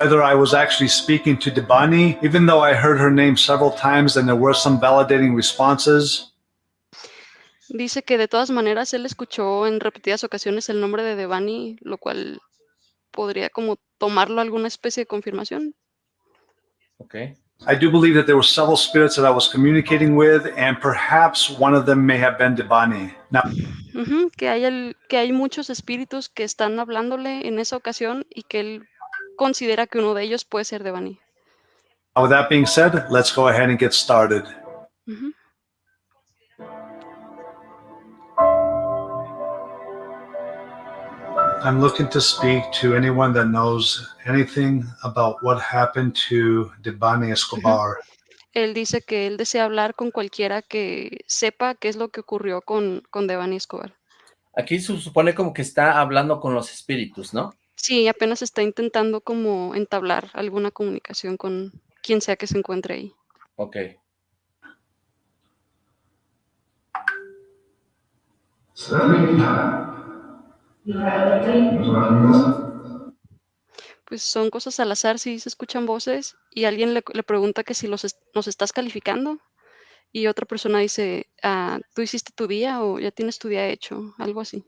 whether I was actually speaking to Debani, even though I heard her name several times and there were some validating responses. Dice que de todas maneras él escuchó en repetidas ocasiones el nombre de Devani, lo cual podría como tomarlo alguna especie de confirmación. Okay. I do believe that there were several spirits that I was communicating with, and perhaps one of them may have been Debani. Now, Ujú, que, hay el- que hay muchos espíritus que están hablándole en esa ocasión y que él considera que uno de ellos puede ser Devani. with that being said, let's go ahead and get started. Ujú. I'm looking to speak to anyone that knows anything about what happened to Debani Escobar. Él dice que él desea hablar con cualquiera que sepa qué es lo que ocurrió con, con Devani Escobar. Aquí se supone como que está hablando con los espíritus, ¿no? Sí, apenas está intentando como entablar alguna comunicación con quien sea que se encuentre ahí. Ok. Pues son cosas al azar, sí se escuchan voces y alguien le, le pregunta que si los es- nos estás calificando y otra persona dice, ah, ¿tú hiciste tu día o ya tienes tu día hecho? Algo así.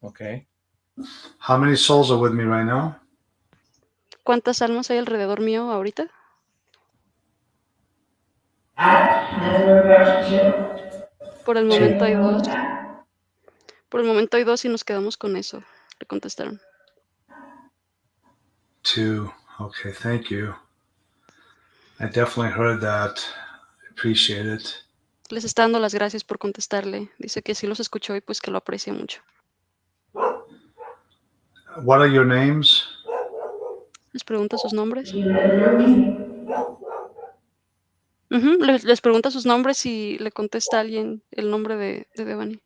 Ok. How many souls are with me right now? ¿Cuántas almas hay alrededor mío ahorita? Por el momento hay dos. Por el momento hay dos y nos quedamos con eso, le contestaron. Two. Okay, thank you. I definitely heard that. Appreciate it. Les está dando las gracias por contestarle. Dice que sí los escuchó y pues que lo aprecia mucho. What are your names? Les pregunta sus nombres. Ujú, les, les pregunta sus nombres y le contesta a alguien el nombre de, de Devani.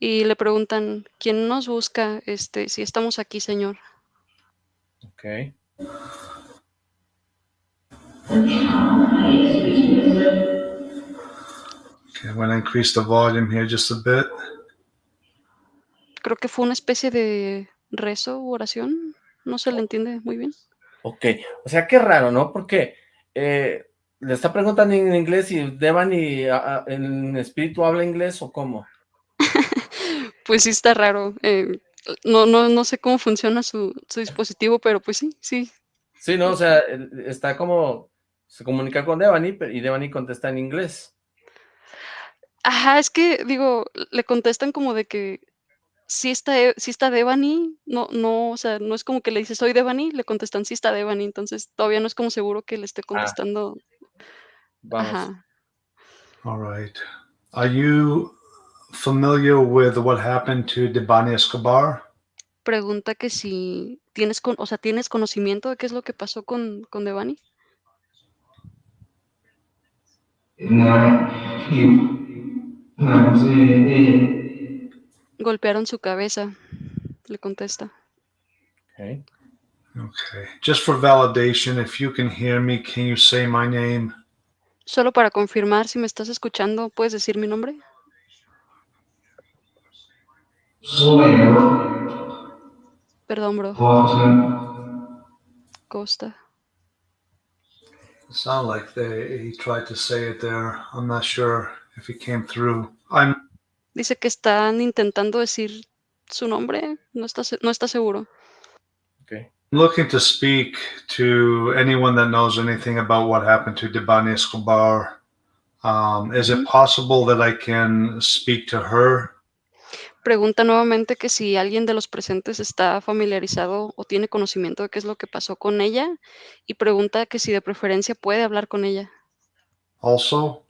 Y le preguntan, ¿quién nos busca? Este, si estamos aquí, señor. Ok. Okay, I'm going to increase the volume here just a bit. Creo que fue una especie de rezo u oración. No se le entiende muy bien. Ok. O sea, qué raro, ¿no? Porque eh, le está preguntando en inglés y Devani en espíritu habla inglés o cómo. Pues sí está raro. eh, no, no, no sé cómo funciona su, su dispositivo, pero pues sí, sí. Sí, ¿no? O sea, está como... Se comunica con Devani pero- y Devani contesta en inglés. Ajá, es que digo, le contestan como de que sí está, E- sí está Devani, no, no, o sea, no es como que le dice soy Devani, le contestan sí está Devani, entonces todavía no es como seguro que le esté contestando. Vamos. Ajá. All right. Are you familiar with what happened to Debani Escobar? Pregunta que si tienes, con, o sea, tienes conocimiento de qué es lo que pasó con, con Devani. Golpearon su cabeza, le contesta. Ok. Okay. Just for validation, if you can hear me, can you say my name? Solo para confirmar si me estás escuchando, ¿puedes decir mi nombre? Perdón, bro. Costa. It sounded like they, he tried to say it there. I'm not sure if he came through. I'm Dice que están intentando decir su nombre, no está, no está seguro. Ok. looking to speak to anyone that knows anything about what happened to Debani Escobar. Um, is it Mhm. possible that I can speak to her? Pregunta nuevamente que si alguien de los presentes está familiarizado o tiene conocimiento de qué es lo que pasó con ella y pregunta que si de preferencia puede hablar con ella. Also,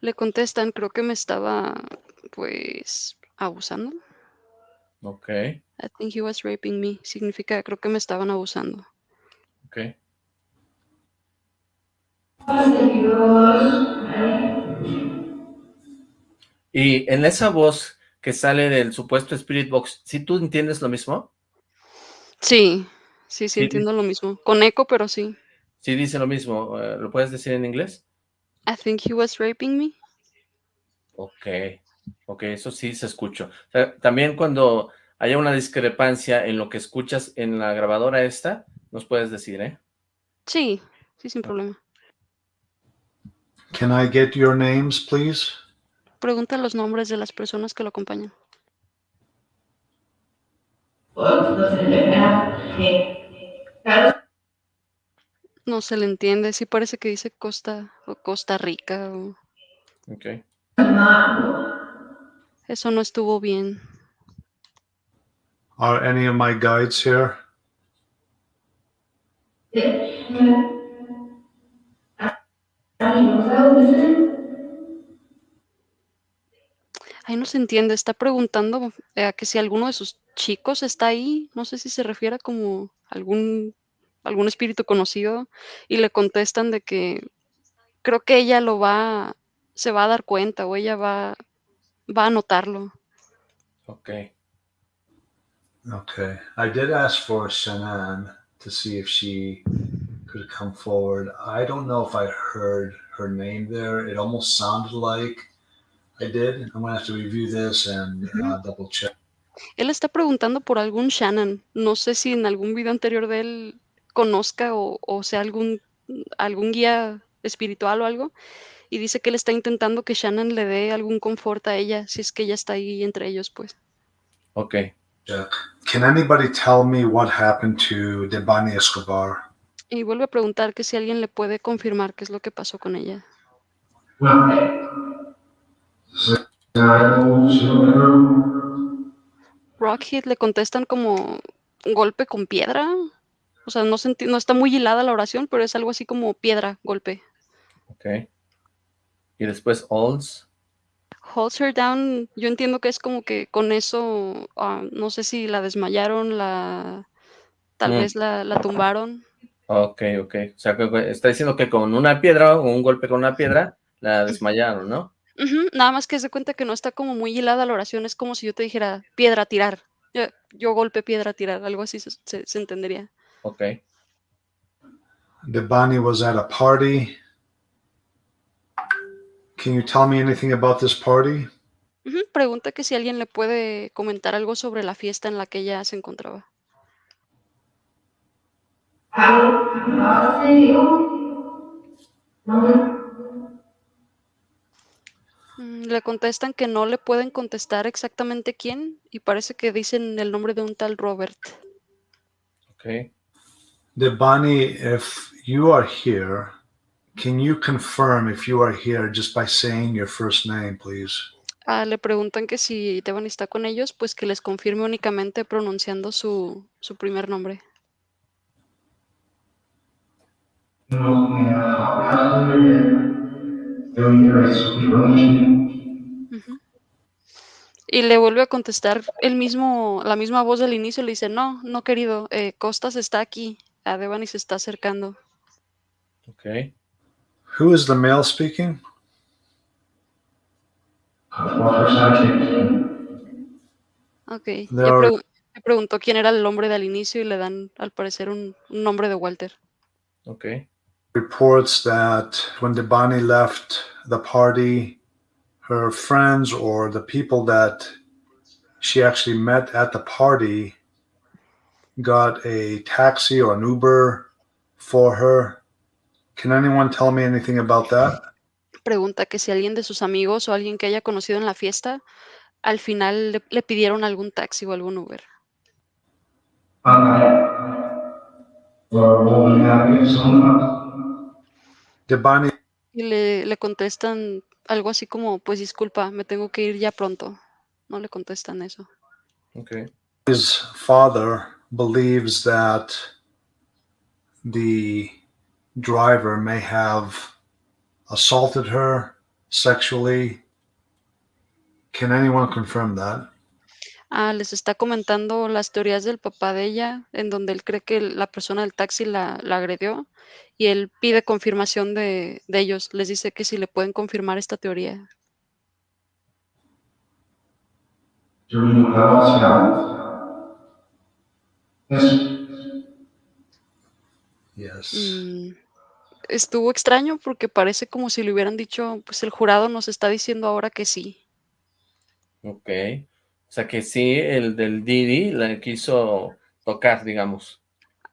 Le contestan, creo que me estaba, pues, abusando. Ok. I think he was raping me. Significa, creo que me estaban abusando. Ok. Y en esa voz que sale del supuesto Spirit Box, ¿sí tú entiendes lo mismo? Sí, sí, sí, Sí. entiendo lo mismo. Con eco, pero sí. Sí dice lo mismo. eh, ¿Lo puedes decir en inglés? I think he was raping me. Ok, ok, eso sí se escucha. O sea, también cuando haya una discrepancia en lo que escuchas en la grabadora esta, nos puedes decir, ¿eh? Sí, sí, sin problema. Can I get your names, please? Pregunta los nombres de las personas que lo acompañan. No se le entiende, sí parece que dice Costa o Costa Rica o Ok. eso no estuvo bien. Are any of my guides here? Ahí no se entiende, está preguntando eh, que si alguno de sus chicos está ahí, no sé si se refiere a como algún algún espíritu conocido y le contestan de que creo que ella lo va se va a dar cuenta o ella va va a notarlo. Ok. Okay. I did ask for Shanann to see if she could come forward. I don't know if I heard her name there. It almost sounded like I did. I'm going to have to review this and uh, double check. Él está preguntando por algún Shannon. No sé si en algún video anterior de él conozca o, o sea algún, algún guía espiritual o algo. Y dice que él está intentando que Shannon le dé algún confort a ella, si es que ella está ahí entre ellos, pues. Ok. Can anybody tell me what happened to Debani Escobar? Y vuelve a preguntar que si alguien le puede confirmar qué es lo que pasó con ella. Rockhead le contestan como un golpe con piedra. O sea, no, no está muy hilada la oración, pero es algo así como piedra, golpe. Ok. Y después Olds. Holds her down, yo entiendo que es como que con eso, ah, no sé si la desmayaron, la tal Mm. vez la, la tumbaron. Ok, ok. O sea, que que está diciendo que con una piedra o un golpe con una piedra la desmayaron, ¿no? Nada más que se cuenta que no está como muy hilada la oración, es como si yo te dijera piedra tirar. Yo, yo golpe piedra tirar, algo así se, se- se entendería. Ok. Debani was at a party. Can you tell me anything about this party? Pregunta que si alguien le puede comentar algo sobre la fiesta en la que ella se encontraba. Mm, Le contestan que no le pueden contestar exactamente quién y parece que dicen el nombre de un tal Robert. Ok. Debani, if you are here, can you confirm if you are here just by saying your first name, please? Ah, le preguntan que si Devon está con ellos, pues que les confirme únicamente pronunciando su, su primer nombre. Ujú. Y le vuelve a contestar el mismo, la misma voz del inicio, le dice, no, no querido, eh, Costas está aquí, a Devani se está acercando. Ok. Who is the male speaking? Ok, There ya are- pregu- le preguntó quién era el nombre del inicio y le dan al parecer un, un nombre de Walter. Ok. Reports that when Debani left the party, her friends or the people that she actually met at the party got a taxi or an Uber for her. Can anyone tell me anything about that? Pregunta que si alguien de sus amigos o alguien que haya conocido en la fiesta, al final le, le pidieron algún taxi o algún Uber. Debani Y le, le contestan algo así como, pues disculpa, me tengo que ir ya pronto. No le contestan eso. Ok. his father believes that the driver may have assaulted her sexually. Can anyone confirm that? Ah, les está comentando las teorías del papá de ella, en donde él cree que la persona del taxi la, la agredió y él pide confirmación de, de ellos. Les dice que si le pueden confirmar esta teoría. Yes. Mm, estuvo extraño porque parece como si le hubieran dicho, pues el jurado nos está diciendo ahora que sí. Ok. O sea que sí, el del Didi la quiso tocar, digamos.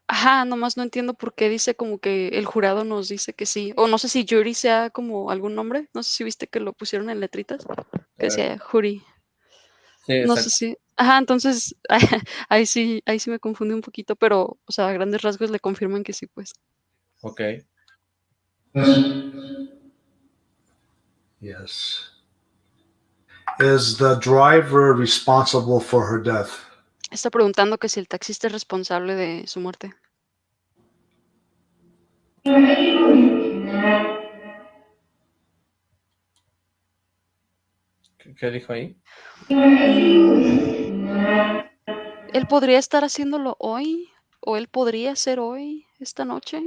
Ajá, nomás no entiendo por qué dice como que el jurado nos dice que sí. O no sé si Jury sea como algún nombre. No sé si viste que lo pusieron en letritas. Que decía Jury. Sí, No sé si. Ajá, entonces ahí sí, ahí sí me confundí un poquito, pero, o sea, a grandes rasgos le confirman que sí, pues. Ok. Yes. Is the driver responsible for her death? Está preguntando que si el taxista es responsable de su muerte. ¿Qué, qué dijo ahí? Él podría estar haciéndolo hoy, o él podría ser hoy, esta noche.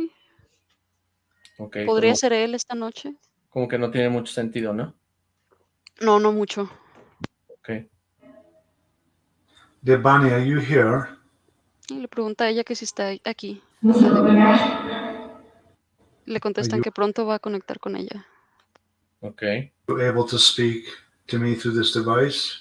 Podría como, ser él esta noche. como que no tiene mucho sentido, ¿no? No, no mucho. Ok. Debani, are you here? Y le pregunta a ella que si está aquí. Devani. Le contestan you- que pronto va a conectar con ella. Ok. You able to speak to me through this device?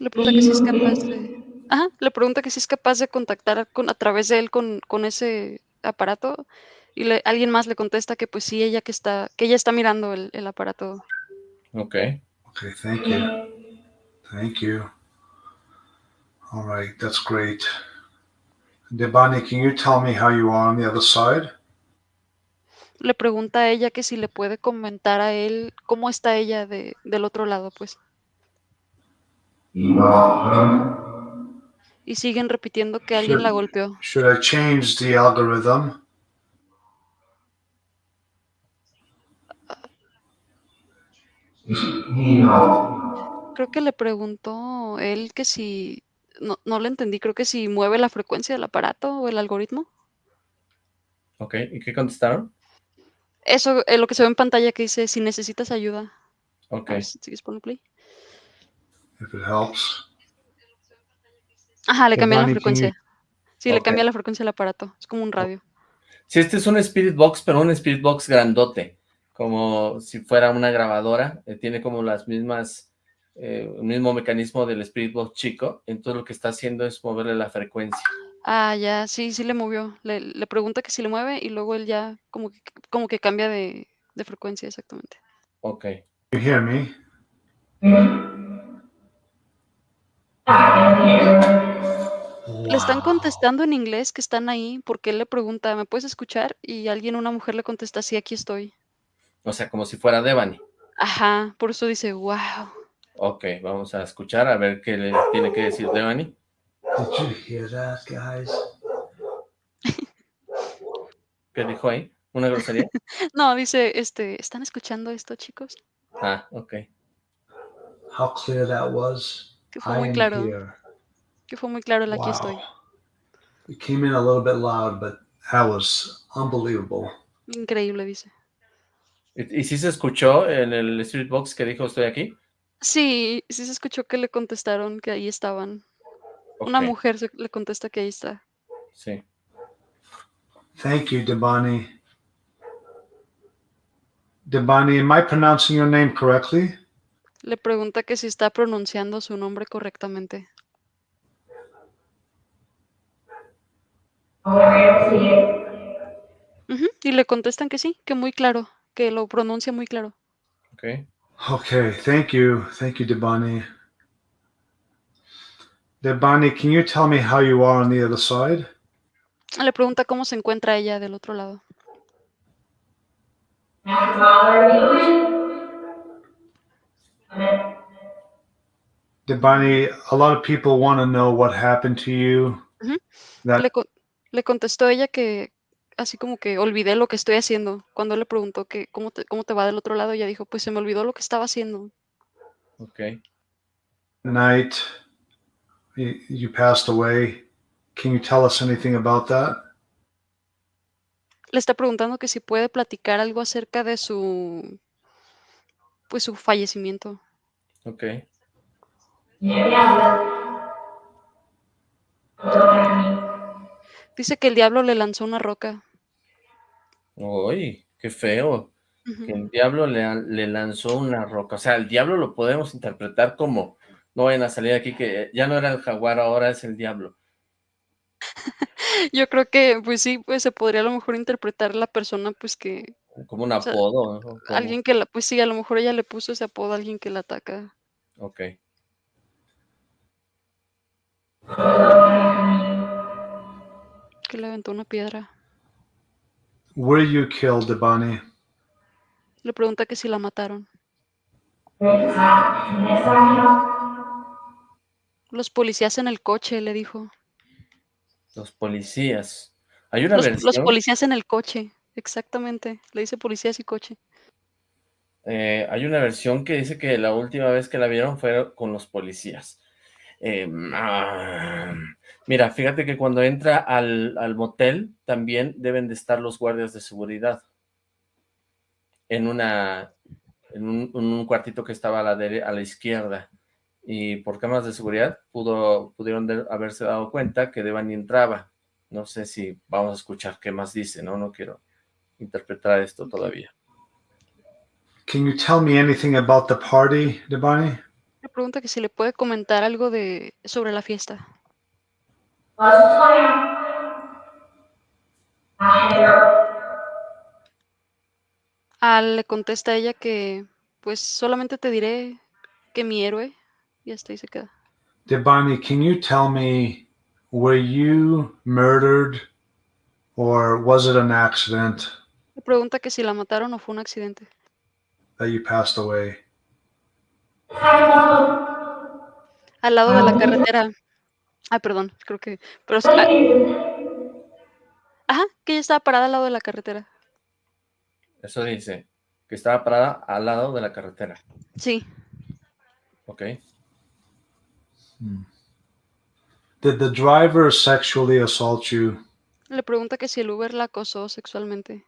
Le pregunta que si es capaz de. Ajá, le pregunta que si es capaz de contactar con, a través de él con, con ese aparato. Y le- alguien más le contesta que pues sí, ella que está, que ella está mirando el, el aparato. Ok. Okay, thank you. Thank you. All right, that's great. Debani, can you tell me how you are on the other side? Le pregunta a ella que si le puede comentar a él cómo está ella de, del otro lado, pues. Y siguen repitiendo que alguien la golpeó. Should I change the algorithm? Creo que le preguntó él que si, no, no le entendí, creo que si mueve la frecuencia del aparato o el algoritmo. Ok. ¿Y qué contestaron? Eso es lo que se ve en pantalla que dice si necesitas ayuda. Ok. Si sigues play. If it helps. Ajá, le cambian la frecuencia. Sí, le cambia la frecuencia del aparato. Es como un radio. Sí, este es un Spirit Box, pero un Spirit Box grandote, como si fuera una grabadora, eh, tiene como las mismas, eh, el mismo mecanismo del Spirit Box chico, entonces lo que está haciendo es moverle la frecuencia. Ah, ya, sí, sí le movió. Le, le pregunta que si le mueve y luego él ya como que, como que cambia de, de frecuencia exactamente. Ok, You hear me? Le están contestando en inglés que están ahí porque él le pregunta, ¿me puedes escuchar? Y alguien, una mujer le contesta, sí, aquí estoy. O sea, como si fuera Devani. Ajá, por eso dice, wow. Ok, vamos a escuchar a ver qué le tiene que decir Devani. Did you hear that, guys? ¿Qué dijo ahí? ¿Una grosería? No, dice, este, ¿están escuchando esto, chicos? Ah, ok. How clear that was? Que fue I muy claro, here. que fue muy claro el aquí estoy. Wow. It came in a little bit loud, but that was unbelievable. Increíble, dice. ¿Y, y sí se escuchó en el Spirit Box que dijo estoy aquí? Sí, sí se escuchó que le contestaron que ahí estaban. Una mujer se- le contesta que ahí está. Sí. Thank you, Debani. Debani, am I pronouncing your name correctly? Le pregunta que si está pronunciando su nombre correctamente. Ujú, Y le contestan que sí, que muy claro, que lo pronuncia muy claro. Ok. Okay, thank you. Thank you, Debani. Debani, can you tell me how you are on the other side? Le pregunta cómo se encuentra ella del otro lado. Debani, a lot of people want to know what happened to you. Ujú. That Le, con- le contestó ella que así como que olvidé lo que estoy haciendo. Cuando le preguntó que cómo te, cómo te va del otro lado, ella dijo, pues se me olvidó lo que estaba haciendo. Ok. night you, you passed away. Can you tell us anything about that? Le está preguntando que si puede platicar algo acerca de su pues su fallecimiento. Ok. Dice que el diablo le lanzó una roca. Uy, qué feo. Que el diablo le, le, lanzó una roca. O sea, el diablo lo podemos interpretar como, no vayan a salir aquí que ya no era el jaguar, ahora es el diablo. Yo creo que, pues sí, pues se podría a lo mejor interpretar la persona, pues que... Como un apodo. alguien que la, pues sí, a lo mejor ella le puso ese apodo a alguien que la ataca. Ok. Que le aventó una piedra. Were you killed, Devani? Le pregunta que si la mataron. Los policías en el coche, le dijo. Los policías. Hay una los, versión... los policías en el coche, exactamente. Le dice policías y coche. Eh, hay una versión que dice que la última vez que la vieron fue con los policías. Eh, ah, mira, fíjate que cuando entra al, al, motel también deben de estar los guardias de seguridad en una en un, un cuartito que estaba a la, de, a la izquierda y por cámaras de seguridad pudo, pudieron de, haberse dado cuenta que Devani entraba. No sé si vamos a escuchar qué más dice, ¿no? No quiero interpretar esto todavía. Can you tell me anything about the party, Devani? Pregunta que si le puede comentar algo de sobre la fiesta. Ah, le contesta ella que pues solamente te diré que mi héroe y hasta ahí se queda. Devani, can you tell me were you murdered or was it an accident? Le pregunta que si la mataron o fue un accidente. That you passed away. Al lado de la carretera. Ah, perdón, creo que. Pero, ajá, que ella estaba parada al lado de la carretera. Eso dice, que estaba parada al lado de la carretera. Sí. Ok. Hmm. Did the driver sexually assault you? Le pregunta que si el Uber la acosó sexualmente.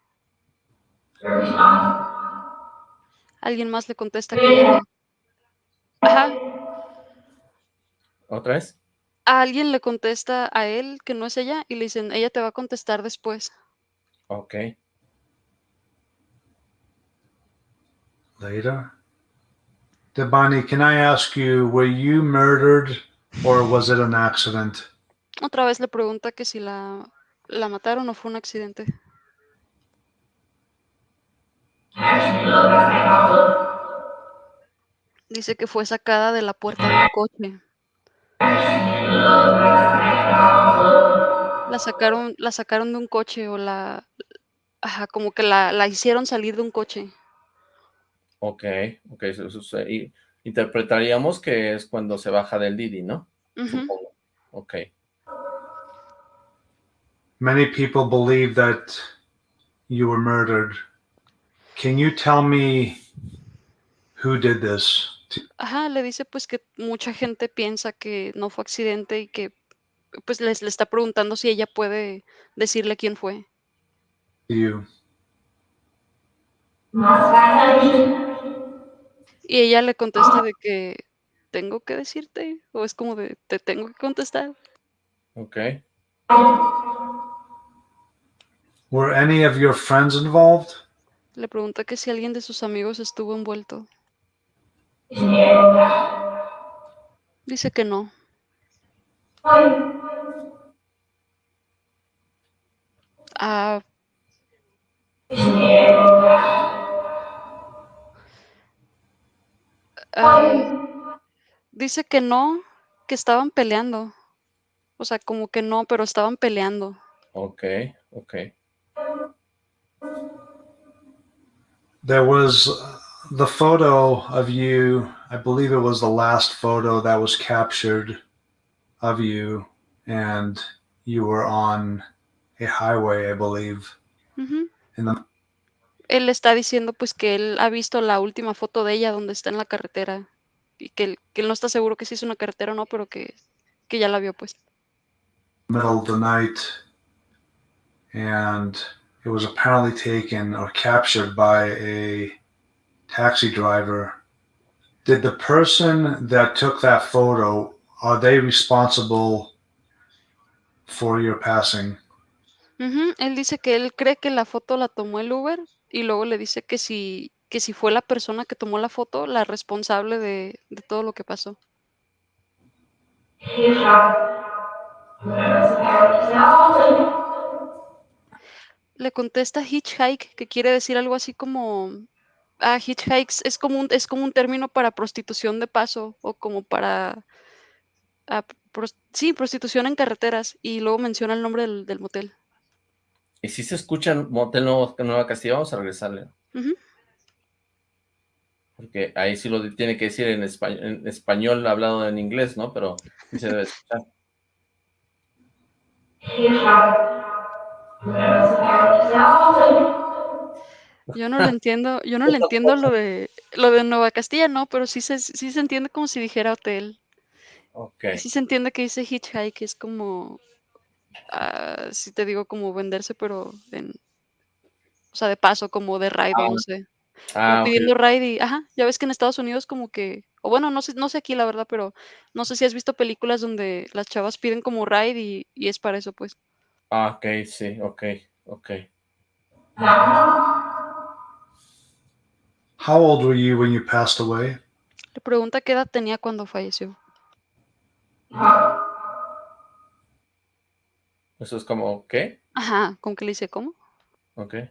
Alguien más le contesta que. Ajá. ¿Otra vez? A alguien le contesta a él que no es ella y le dicen, ella te va a contestar después. Ok. Later. Devani, can I ask you, were you murdered or was it an accident? Otra vez le pregunta que si la, la mataron o fue un accidente. Dice que fue sacada de la puerta de un coche. La sacaron, la sacaron de un coche o la, ajá, como que la, la hicieron salir de un coche. Ok, ok, eso, eso, y interpretaríamos que es cuando se baja del Didi, ¿no? Supongo. Ok. Many people believe that you were murdered. Can you tell me who did this? Ajá, le dice pues que mucha gente piensa que no fue accidente y que pues les le está preguntando si ella puede decirle quién fue. Y ella le contesta de que tengo que decirte o es como de te tengo que contestar. Ok. Were any of your friends involved? Le pregunta que si alguien de sus amigos estuvo envuelto. Dice que no. Ah, ah, dice que no, que estaban peleando. O sea, como que no, pero estaban peleando. Ok, ok. There was the photo of you, I believe it was the last photo that was captured of you, and you were on a highway, I believe. Ujú. In the, Él está diciendo pues que él ha visto la última foto de ella donde está en la carretera y que él, que él no está seguro que si es una carretera o no, pero que, que ya la vio pues. middle of the night, and it was apparently taken or captured by a taxi driver. Did the person that took that photo are they responsible for your passing? Ujú, él dice que él cree que la foto la tomó el Uber, y luego le dice que si que si fue la persona que tomó la foto, la responsable de de todo lo que pasó. Le contesta hitchhike, que quiere decir algo así como, ah, hitchhikes es como un es como un término para prostitución de paso, o como para pros sí, prostitución en carreteras, y luego menciona el nombre del del motel. ¿Y si se escucha Motel Nuevo Nueva Castilla? Vamos a regresarle. Porque ahí sí lo tiene que decir en espa en español hablado en inglés, ¿no? Pero sí se debe escuchar. Yo no lo entiendo yo no le entiendo lo de lo de Nueva Castilla, no, pero sí se sí se entiende como si dijera hotel. Y Okey. sí se entiende que dice hitchhike, es como, ah, si te digo, como venderse, pero en o sea, de paso, como de ride, Ah. no sé, Ah, pidiendo ride y ajá, ya ves que en Estados Unidos como que o bueno, no sé no sé aquí, la verdad, pero no sé si has visto películas donde las chavas piden como ride y y es para eso, pues. Ah, okey, sí, okey, okey. How old were you when you passed away? Le pregunta qué edad tenía cuando falleció. ¿Eso es como qué? Ajá, como que le dice: "¿Cómo?". Okey.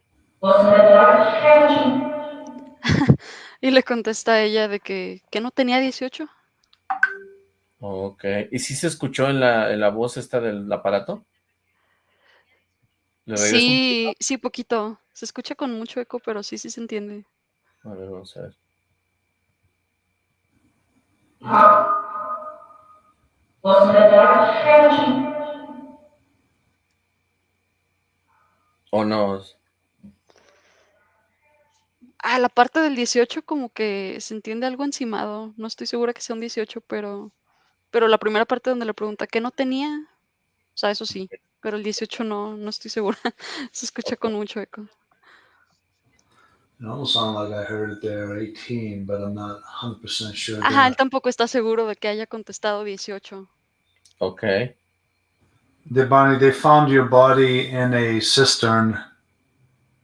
Y le contesta ella de que que no tenía 18. Okey, ¿y sí se escuchó en la en la voz esta del aparato? Sí, sí, poquito. Se escucha con mucho eco, pero sí, sí se entiende. A ver, vamos a ver. ¿O no? Ah, la parte del 18 como que se entiende algo encimado. No estoy segura que sea un 18, pero pero la primera parte donde le pregunta: "¿Qué no tenía?". O sea, eso sí, pero el 18 no, no estoy segura. Se escucha con mucho eco. It almost sounded like I heard it there 18, but I'm not 100% sure Ajá, él tampoco está seguro de que haya contestado 18. Okey. Debani, they found your body in a cistern.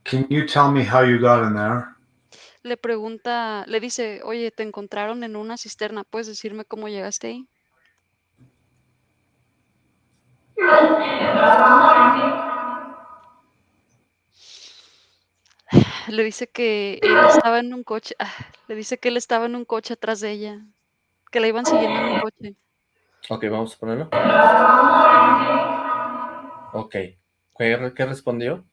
Can you tell me how you got in there? Le pregunta le dice: "Oye, te encontraron en una cisterna, ¿puedes decirme cómo llegaste ahí?". Le dice que él estaba en un coche ah, le dice que él estaba en un coche atrás de ella, que la iban siguiendo en un coche. Okey, vamos a ponerlo. Okey, ¿qué qué respondió?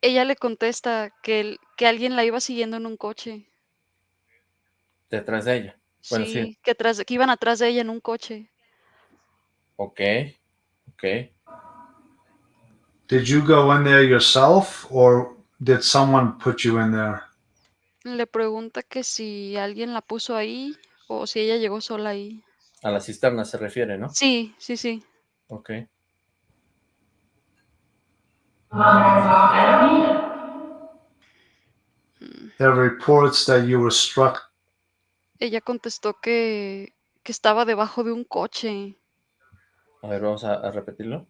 Ella le contesta que él que alguien la iba siguiendo en un coche. Detrás de ella. Bueno, sí. Sí, que atrás que iban atrás de ella en un coche. Okey. Did you go in there yourself or did someone put you in there? Le pregunta que si alguien la puso ahí o si ella llegó sola ahí. A la cisterna se refiere, ¿no? Sí, sí, sí. There are reports that you were struck Ella contestó que que estaba debajo de un coche. A ver, vamos a a repetirlo.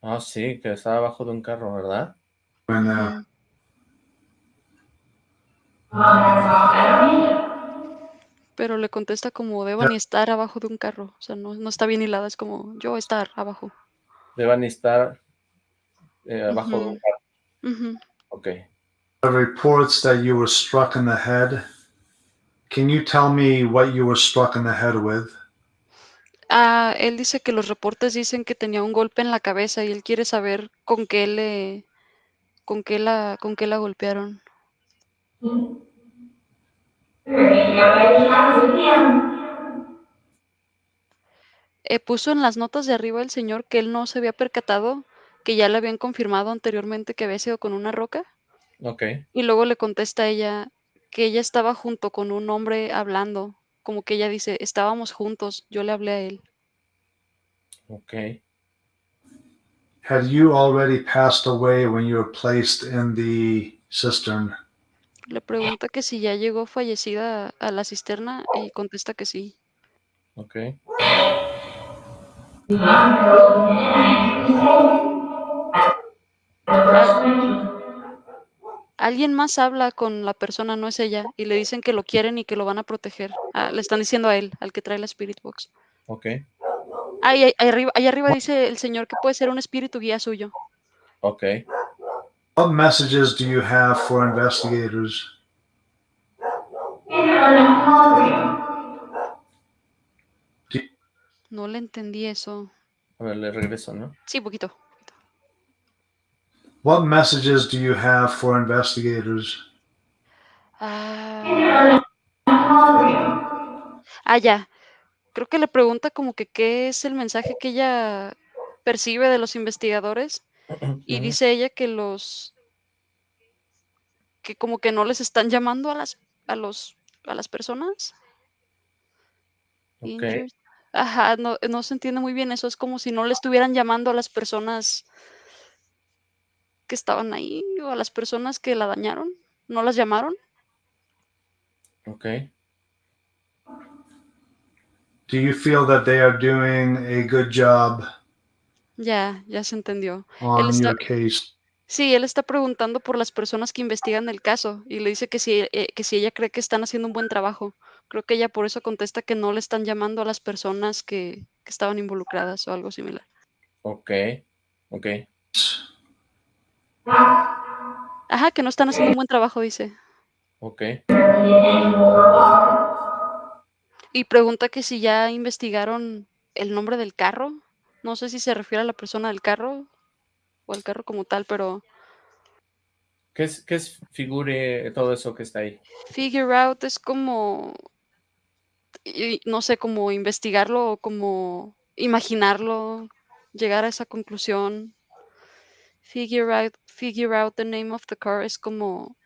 Ah, sí, que estaba abajo de un carro, ¿verdad? Pero le contesta como Devani estar abajo de un carro, o sea, no no está bien hilada, es como yo estar abajo. Deban estar, eh, abajo de un carro. Are reports that you were struck in the head. Can you tell me what you were struck in the head with? Ah, él dice que los reportes dicen que tenía un golpe en la cabeza y él quiere saber con qué le con qué la con qué la golpearon. Eh, puso en las notas de arriba el señor que él no se había percatado, que ya le habían confirmado anteriormente que había sido con una roca. Okey. Y luego le contesta ella que ella estaba junto con un hombre hablando, como que ella dice: "Estábamos juntos, yo le hablé a él". Okey. Had you already passed away when you were placed in the cistern? Le pregunta que si ya llegó fallecida a la cisterna y contesta que sí. Okey. Alguien más habla con la persona, no es ella, y le dicen que lo quieren y que lo van a proteger. Ah, le están diciendo a él, al que trae la Spirit Box. Ok, Ahí, ahí, ahí arriba, ahí arriba dice el señor que puede ser un espíritu guía suyo. ok. What messages do you have for investigators? No le entendí eso. A ver, le regreso, ¿no? Sí, poquito. What messages do you have for investigators? Ah, ah, ya. Creo que le pregunta como que qué es el mensaje que ella percibe de los investigadores y dice ella que los que como que no les están llamando a las a los a las personas. Ok, Injured. Ajá, no, no se entiende muy bien eso. Es como si no le estuvieran llamando a las personas que estaban ahí o a las personas que la dañaron. ¿No las llamaron? ok. Do you feel that they are doing a good job Ya, ya se entendió. on está- your case? Sí, él está preguntando por las personas que investigan el caso y le dice que si, eh, que si ella cree que están haciendo un buen trabajo. Creo que ella por eso contesta que no le están llamando a las personas que, que estaban involucradas o algo similar. Ok, ok. Ajá, que no están haciendo un buen trabajo, dice. Ok, Y pregunta que si ya investigaron el nombre del carro. No sé si se refiere a la persona del carro o al carro como tal, pero ¿qué es, qué es figure todo eso que está ahí? figure out es como, no sé, como investigarlo o como imaginarlo, llegar a esa conclusión. Figure out, figure out the name of the car es como,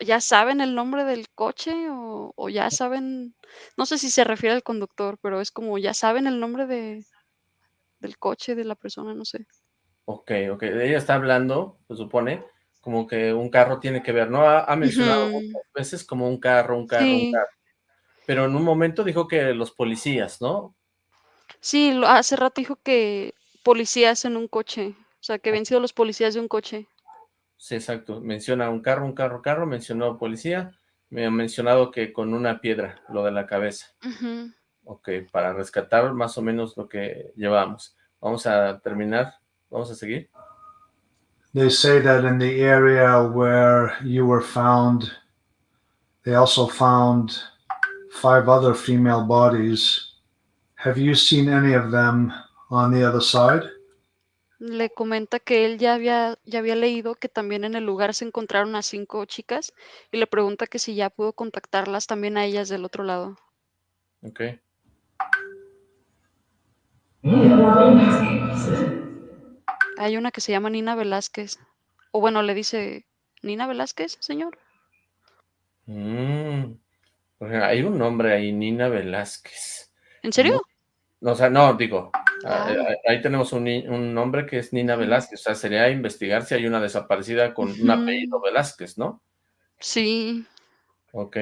ya saben el nombre del coche o, o ya saben, no sé si se refiere al conductor, pero es como, ya saben el nombre de, del coche de la persona, no sé. Ok, ok. Ella está hablando, se supone, como que un carro tiene que ver, ¿no? Ha, ha mencionado muchas veces como un carro, un carro, Sí. un carro. Pero en un momento dijo que los policías, ¿no? Sí, lo- hace rato dijo que policías en un coche, o sea, que habían sido los policías de un coche. Sí, exacto. Menciona un carro, un carro, carro, mencionó policía, me ha mencionado que con una piedra, lo de la cabeza. Ujú. Ok, para rescatar más o menos lo que llevamos. Vamos a terminar, vamos a seguir. They say that in the area where you were found, they also found five other female bodies. Have you seen any of them on the other side? Le comenta que él ya había, ya había leído que también en el lugar se encontraron a cinco chicas y le pregunta que si ya pudo contactarlas también a ellas del otro lado. Ok. Hay una que se llama Nina Velázquez. O bueno, le dice, ¿Nina Velázquez, señor? Mm, hay un nombre ahí, Nina Velázquez. ¿En serio? No, o sea, no, digo, Ah. eh, ahí tenemos un, un nombre que es Nina. Velázquez, o sea, sería investigar si hay una desaparecida con un apellido Velázquez, ¿no? Sí. Ok,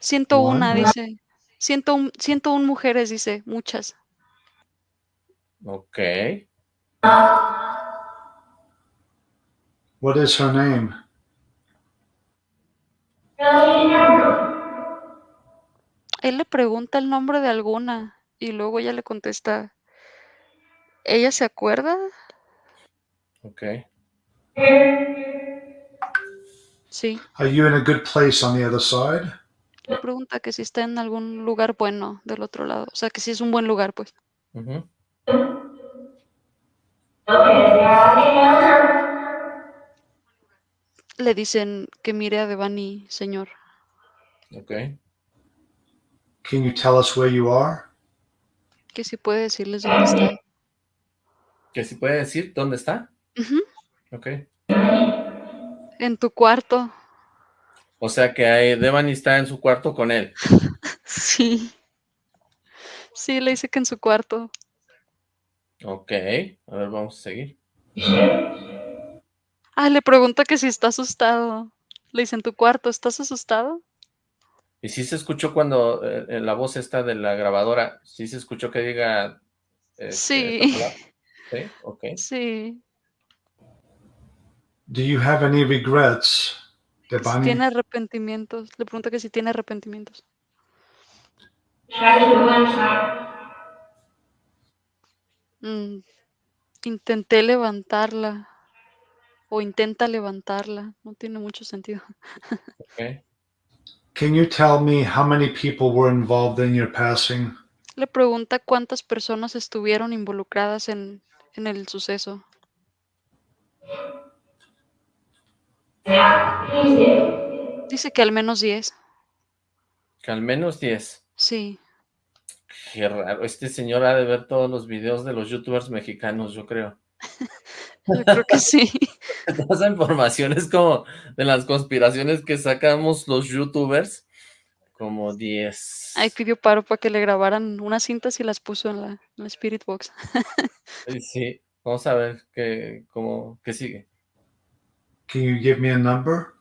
101, One. dice. 101, 101 mujeres, dice. Muchas. ok. What is her name? Él le pregunta el nombre de alguna y luego ella le contesta, ¿ella se acuerda? Ok, Sí. Are you in a good place on the other side? Le pregunta que si está en algún lugar bueno del otro lado. O sea, que si es un buen lugar, pues. Le dicen que mire a Devani, señor. ok. Can you tell us where you are? Que si puede decirles dónde está. ¿Que si puede decir dónde está? Ok. En tu cuarto. O sea que Devani está en su cuarto con él. Sí. Sí, le dice que en su cuarto. Ok, a ver, vamos a seguir. Ah, le pregunta que si está asustado. Le dice, en tu cuarto, ¿estás asustado? Y sí se escuchó cuando eh, eh, la voz esta de la grabadora, sí se escuchó que diga... este, Sí. Sí, ok. Sí. Do you have any regrets, Si tiene arrepentimientos. Le pregunta que si tiene arrepentimientos. Mm, intenté levantarla. O intenta levantarla. No tiene mucho sentido. ok. Can you tell me how many people were involved in your passing? Le pregunta cuántas personas estuvieron involucradas en, en el suceso. Dice que al menos 10. Que al menos 10. Sí. Qué raro. Este señor ha de ver todos los videos de los youtubers mexicanos, yo creo. Yo creo que sí. Toda esa información es como de las conspiraciones que sacamos los youtubers. Como 10. Ahí pidió paro para que le grabaran unas cintas y las puso en la, en la Spirit Box. Sí, vamos a ver qué, cómo, qué sigue. Can you give me a number?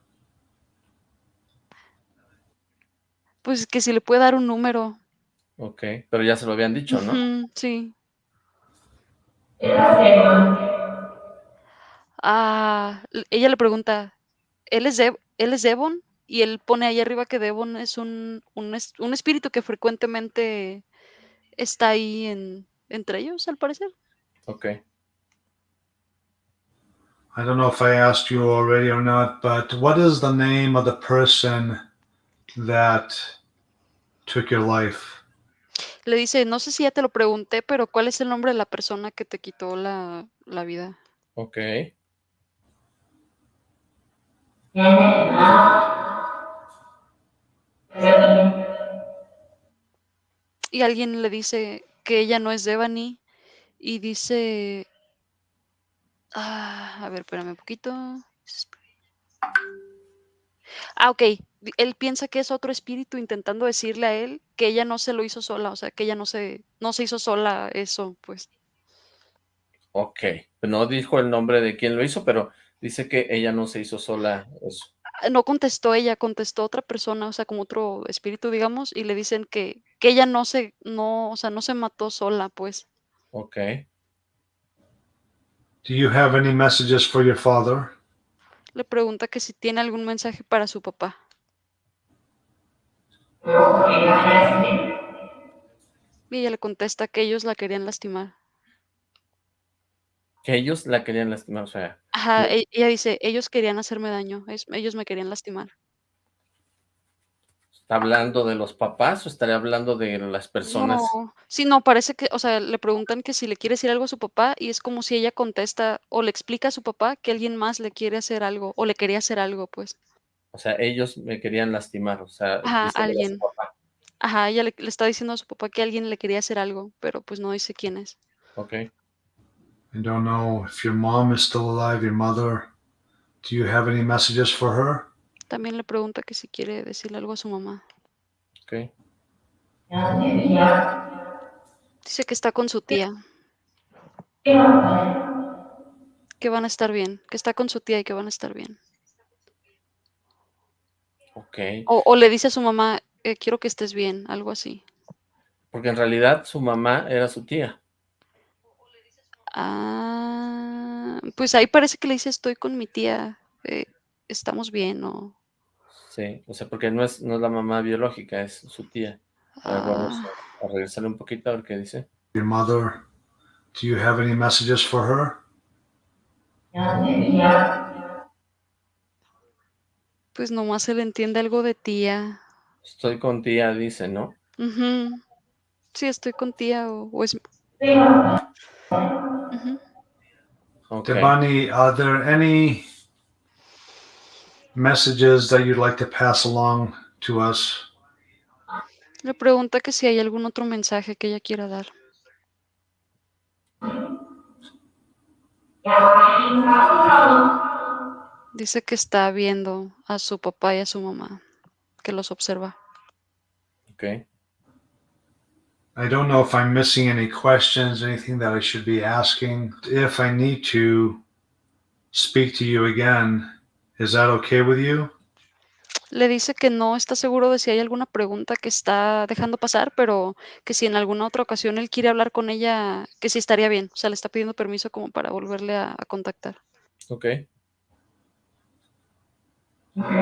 Pues que si le puede dar un número. Ok, pero ya se lo habían dicho, ¿no? Ujú, sí. Ah, ella le pregunta, ¿él es, ¿él es Devon? Y él pone ahí arriba que Devon es un, un, es- un espíritu que frecuentemente está ahí en, entre ellos, al parecer. Ok. I don't know if I asked you already or not, but what is the name of the person that took your life? Le dice, no sé si ya te lo pregunté, pero ¿cuál es el nombre de la persona que te quitó la, la vida? Ok. Y alguien le dice que ella no es Devani y dice, ah, a ver, espérame un poquito. Ah, ok. Él piensa que es otro espíritu intentando decirle a él que ella no se lo hizo sola, o sea, que ella no se, no se hizo sola eso, pues. Ok. No dijo el nombre de quién lo hizo, pero dice que ella no se hizo sola eso. Ah, No contestó ella, contestó otra persona, o sea, como otro espíritu, digamos, y le dicen que, que ella no se, no, o sea, no se mató sola, pues. Ok. Do you have any messages for your father? Le pregunta que si tiene algún mensaje para su papá. Y ella le contesta que ellos la querían lastimar. Que ellos la querían lastimar, o sea, Ajá, No. e- ella dice, ellos querían hacerme daño, es- ellos me querían lastimar. ¿está hablando de los papás o estaría hablando de las personas? No, sí, no, parece que, o sea, le preguntan que si le quiere decir algo a su papá y es como si ella contesta o le explica a su papá que alguien más le quiere hacer algo o le quería hacer algo, pues. O sea, ellos me querían lastimar, o sea, Ajá, diciéndole a su alguien. papá. Ajá, ella le, le está diciendo a su papá que alguien le quería hacer algo, pero pues no dice quién es. Ok. I don't know if your mom is still alive, your mother. Do you have any messages for her? También le pregunta que si quiere decirle algo a su mamá. Ok. Dice que está con su tía, que van a estar bien, que está con su tía y que van a estar bien. Ok. O, o le dice a su mamá, eh, quiero que estés bien, algo así. Porque en realidad su mamá era su tía. Ah, pues ahí parece que le dice, estoy con mi tía, eh, estamos bien, o... Sí, o sea, porque no es, no es la mamá biológica, es su tía. A ver, vamos ah, a, a regresarle un poquito a ver qué dice. Your mother. Do you have any messages for her? pues nomás se le entiende algo de tía. Estoy con tía, dice, ¿no? Ujú. Sí, estoy con tía o, o es... Ujú. Ok. Devani, are there any messages that you'd like to pass along to us? Le pregunta que si hay algún otro mensaje que ella quiera dar. Dice que está viendo a su papá y a su mamá, que los observa. Ok. I don't know if I'm missing any questions, anything that I should be asking. If I need to speak to you again, is that okay with you? Le dice que no está seguro de si hay alguna pregunta que está dejando pasar, pero que si en alguna otra ocasión él quiere hablar con ella, que sí estaría bien. O sea, le está pidiendo permiso como para volverle a, a contactar. Ok. Ujú.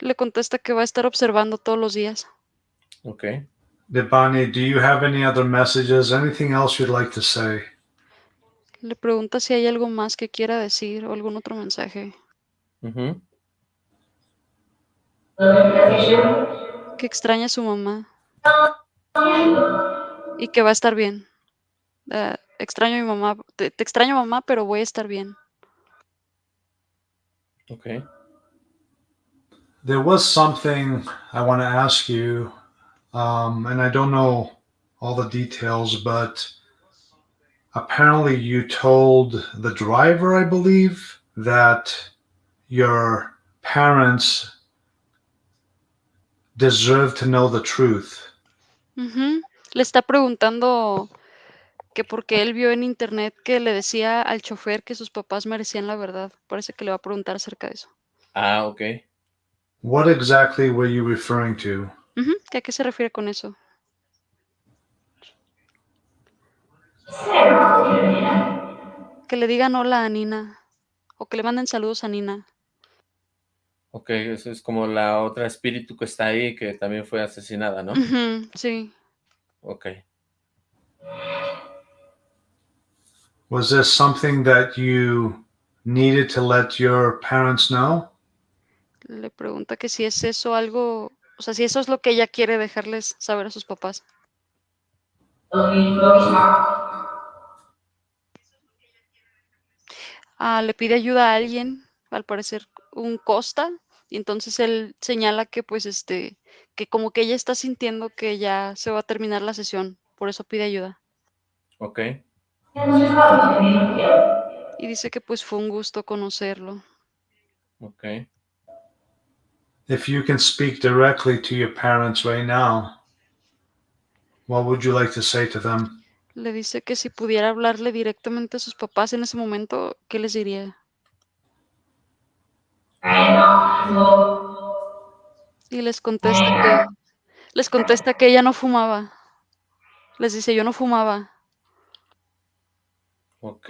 Le contesta que va a estar observando todos los días. Ok. Debani, do you have any other messages? Anything else you'd like to say? Le pregunta si hay algo más que quiera decir o algún otro mensaje. Ujú. Que extraña a su mamá. Y que va a estar bien. Ah, extraño a mi mamá. Te, te extraño mamá, pero voy a estar bien. Ok. There was something I want to ask you, um, and I don't know all the details, but apparently you told the driver, I believe, that your parents deserve to know the truth. Ujú. Le está preguntando que porque él vio en internet que le decía al chofer que sus papás merecían la verdad. Parece que le va a preguntar acerca de eso. Ah, ok. What exactly were you referring to? Ujú, ¿que ¿A qué se refiere con eso? Que le digan hola a Nina. O que le manden saludos a Nina. Ok, eso es como la otra espíritu que está ahí, que también fue asesinada, ¿no? Ujú, sí. Ok. Was this something that you needed to let your parents know? Le pregunta que si es eso algo, o sea, si eso es lo que ella quiere dejarles saber a sus papás. Ah, le pide ayuda a alguien, al parecer un Costa, y entonces él señala que pues este, que como que ella está sintiendo que ya se va a terminar la sesión, por eso pide ayuda. Ok. Y dice que pues fue un gusto conocerlo. Ok. If you can speak directly to your parents right now, what would you like to say to them? Le dice que si pudiera hablarle directamente a sus papás en ese momento, ¿qué les diría? Y les contesta que les contesta que ella no fumaba. Les dice, yo no fumaba. Ok.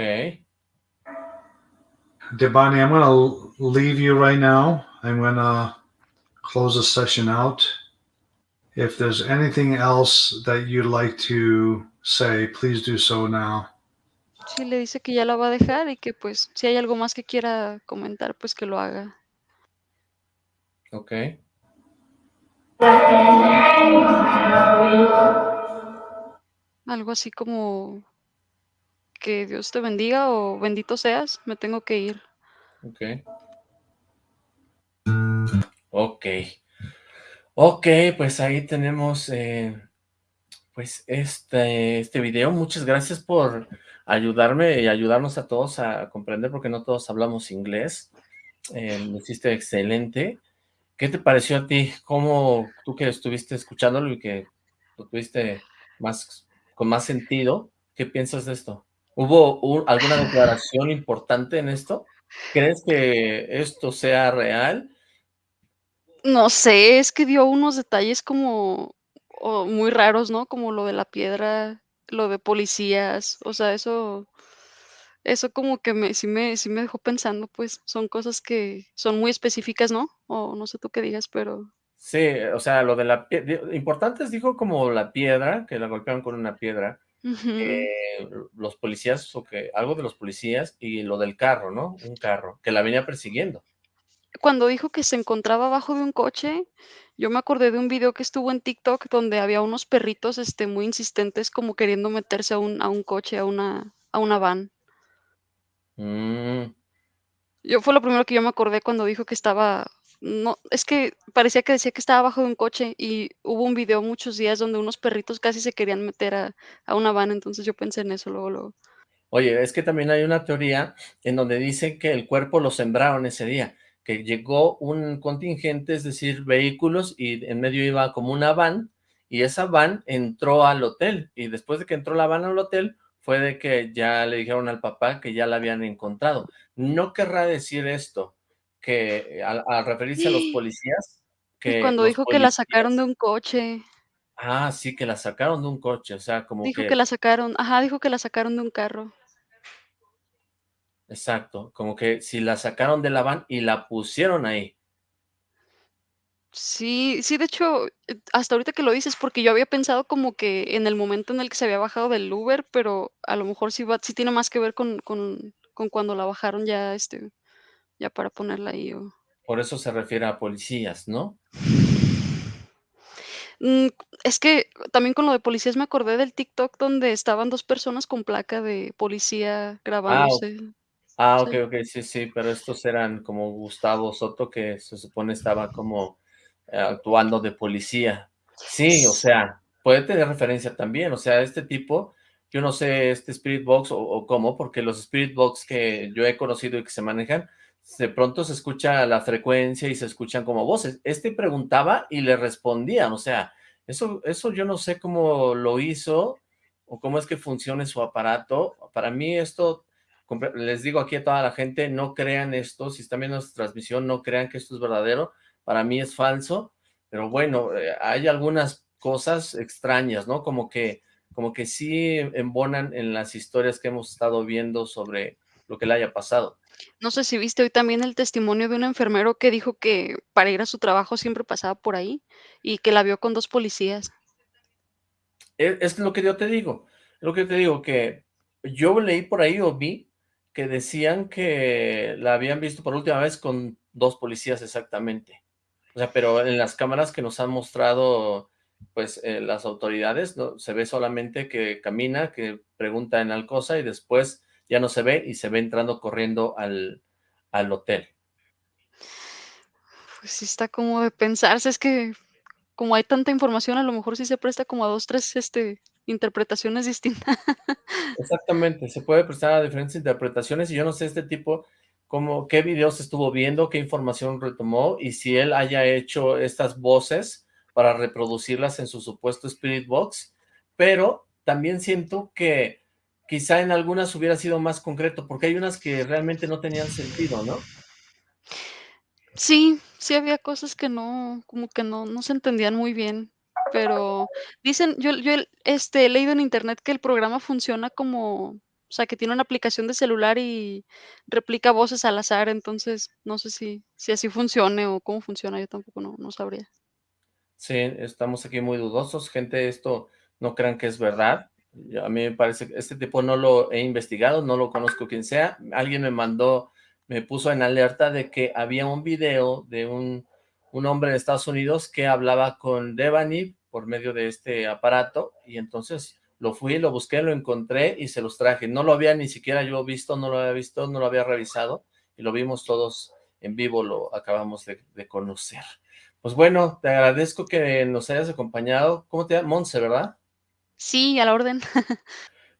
Debani, I'm going to leave you right now. I'm going to close the session out. If there's anything else that you'd like to say, please do so now. Sí, le dice que ya la va a dejar y que pues si hay algo más que quiera comentar, pues que lo haga. Ok. Algo así como que Dios te bendiga o bendito seas, me tengo que ir. Ok. Ok. Ok, pues ahí tenemos eh, pues este, este video. Muchas gracias por ayudarme y ayudarnos a todos a comprender porque no todos hablamos inglés. Eh, lo hiciste excelente. ¿Qué te pareció a ti? ¿Cómo tú que estuviste escuchándolo y que lo tuviste más, con más sentido? ¿Qué piensas de esto? ¿Hubo un- alguna declaración importante en esto? ¿Crees que esto sea real? No sé, es que dio unos detalles como o muy raros, ¿no? Como lo de la piedra, lo de policías, o sea, eso eso como que me sí me sí me dejó pensando, pues, son cosas que son muy específicas, ¿no? O no sé tú qué digas, pero Sí, o sea, lo de la piedra, importantes dijo como la piedra, que la golpearon con una piedra, eh, los policías, o que algo de los policías, y lo del carro, ¿no? Un carro, que la venía persiguiendo. Cuando dijo que se encontraba abajo de un coche, yo me acordé de un video que estuvo en TikTok donde había unos perritos, este, muy insistentes como queriendo meterse a un a un coche, a una a una van. Mm, Yo fue lo primero que yo me acordé cuando dijo que estaba no, es que parecía que decía que estaba abajo de un coche y hubo un video muchos días donde unos perritos casi se querían meter a a una van, entonces yo pensé en eso luego, luego. Oye, es que también hay una teoría en donde dice que el cuerpo lo sembraron ese día, que llegó un contingente, es decir, vehículos, y en medio iba como una van, y esa van entró al hotel, y después de que entró la van al hotel, fue de que ya le dijeron al papá que ya la habían encontrado. No querrá decir esto, que al, referirse a los policías, que cuando dijo que la sacaron de un coche. Ah, sí, que la sacaron de un coche, o sea, como Dijo que la sacaron, ajá, dijo que la sacaron de un carro. Exacto, como que si la sacaron de la van y la pusieron ahí. Sí, sí, de hecho, eh, hasta ahorita que lo dices, porque yo había pensado como que en el momento en el que se había bajado del Uber, pero a lo mejor sí va sí tiene más que ver con con con cuando la bajaron ya, este, ya para ponerla ahí o Por eso se refiere a policías, ¿no? Mm, es que también con lo de policías me acordé del TikTok donde estaban 2 personas con placa de policía Ah, grabándose. ah, Sí. okey, okey, sí, sí, pero estos eran como Gustavo Soto, que se supone estaba como, eh, actuando de policía. Sí, o sea, puede tener referencia también, o sea, este tipo, yo no sé, este Spirit Box o o cómo, porque los Spirit Box que yo he conocido y que se manejan, de pronto se escucha la frecuencia y se escuchan como voces. Este preguntaba y le respondían, o sea, eso eso yo no sé cómo lo hizo o cómo es que funcione su aparato. Para mí esto, les digo aquí a toda la gente, no crean esto, si están viendo esta transmisión, no crean que esto es verdadero, para mí es falso, pero bueno, eh, hay algunas cosas extrañas, ¿no? Como que como que sí embonan en las historias que hemos estado viendo sobre lo que le haya pasado. No sé si viste hoy también el testimonio de un enfermero que dijo que para ir a su trabajo siempre pasaba por ahí y que la vio con 2 policías. E es lo que yo te digo, lo que te digo, que yo leí por ahí o vi que decían que la habían visto por última vez con 2 policías exactamente. O sea, pero en las cámaras que nos han mostrado, pues, eh, las autoridades, ¿no? Se ve solamente que camina, que pregunta en Alcosa y después ya no se ve y se ve entrando corriendo al al hotel. Pues sí está como de pensarse, es que como hay tanta información, a lo mejor sí se presta como a 2, 3, este, interpretaciones distintas. Exactamente, se puede prestar a diferentes interpretaciones y yo no sé este tipo cómo qué videos estuvo viendo, qué información retomó y si él haya hecho estas voces para reproducirlas en su supuesto Spirit Box, pero también siento que quizá en algunas hubiera sido más concreto, porque hay unas que realmente no tenían sentido, ¿no? Sí, sí había cosas que no, como que no no se entendían muy bien, pero dicen, yo yo, este, he leído en internet que el programa funciona como, o sea, que tiene una aplicación de celular y replica voces al azar, entonces, no sé si si así funcione o cómo funciona, yo tampoco no no sabría. Sí, estamos aquí muy dudosos, gente, esto no crean que es verdad, a mí me parece que este tipo no lo he investigado, no lo conozco quién sea, alguien me mandó, me puso en alerta de que había un video de un un hombre en Estados Unidos que hablaba con Devani por medio de este aparato, y entonces lo fui, lo busqué, lo encontré y se los traje. No lo había ni siquiera yo visto, no lo había visto, no lo había revisado, y lo vimos todos en vivo, lo acabamos de de conocer. Pues bueno, te agradezco que nos hayas acompañado, ¿cómo te llamas? Monse, ¿verdad? Sí, a la orden.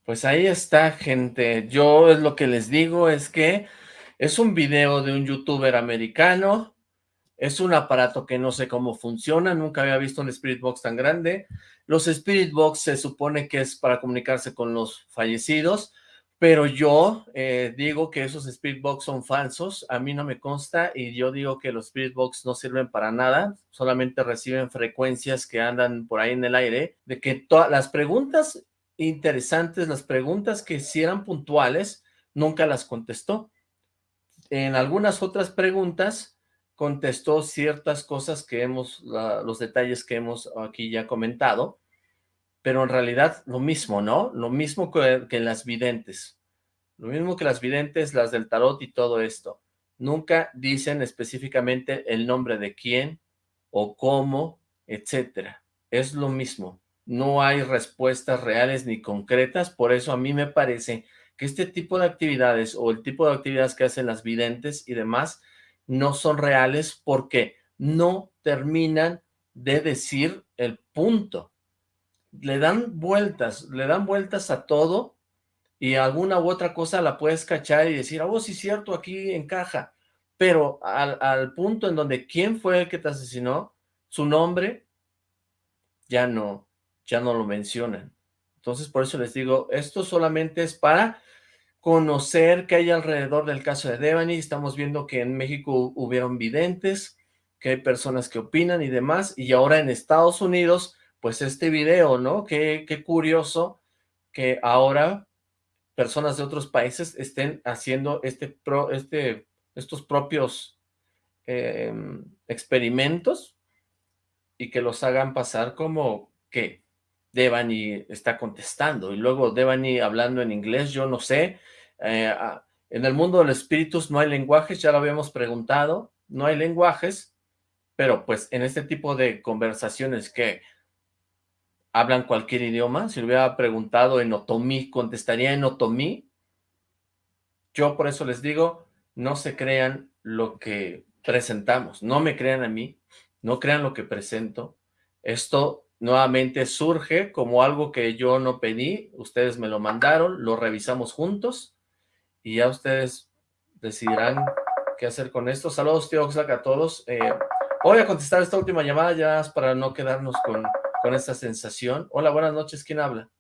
Pues ahí está, gente, yo es lo que les digo es que es un video de un youtuber americano, es un aparato que no sé cómo funciona, nunca había visto un Spirit Box tan grande, los Spirit Box se supone que es para comunicarse con los fallecidos, pero yo, eh, digo que esos Spirit Box son falsos, a mí no me consta, y yo digo que los Spirit Box no sirven para nada, solamente reciben frecuencias que andan por ahí en el aire, de que todas las preguntas interesantes, las preguntas que sí eran puntuales, nunca las contestó. En algunas otras preguntas, contestó ciertas cosas que hemos, los detalles que hemos aquí ya comentado, pero en realidad lo mismo, ¿no? Lo mismo que que las videntes, lo mismo que las videntes, las del tarot y todo esto. Nunca dicen específicamente el nombre de quién, o cómo, etcétera. Es lo mismo, no hay respuestas reales ni concretas, por eso a mí me parece que este tipo de actividades, o el tipo de actividades que hacen las videntes y demás, no son reales, porque no terminan de decir el punto. Le dan vueltas, le dan vueltas a todo, y alguna u otra cosa la puedes cachar y decir: "Oh, sí cierto, aquí encaja", pero al punto en donde quién fue el que te asesinó, su nombre ya no ya no lo mencionan. Entonces, por eso les digo, esto solamente es para conocer qué hay alrededor del caso de Devani. Estamos viendo que en México hubieron videntes, que hay personas que opinan y demás, y ahora en Estados Unidos, pues este video, ¿no? Qué, qué curioso que ahora personas de otros países estén haciendo este, pro, este estos propios em, experimentos y que los hagan pasar como que Devani está contestando y luego Devani hablando en inglés, yo no sé, eh, ah, en el mundo de los espíritus no hay lenguajes, ya lo habíamos preguntado, no hay lenguajes, pero pues en este tipo de conversaciones que hablan cualquier idioma, si le hubiera preguntado en otomí, contestaría en otomí, yo por eso les digo, no se crean lo que presentamos, no me crean a mí, no crean lo que presento, esto nuevamente surge como algo que yo no pedí, ustedes me lo mandaron, lo revisamos juntos, y ya ustedes decidirán qué hacer con esto. Saludos, tío Oxlack, a todos. Eh, voy a contestar esta última llamada ya para no quedarnos con, con esta sensación. Hola, buenas noches, ¿quién habla?